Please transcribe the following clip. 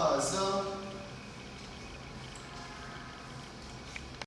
razão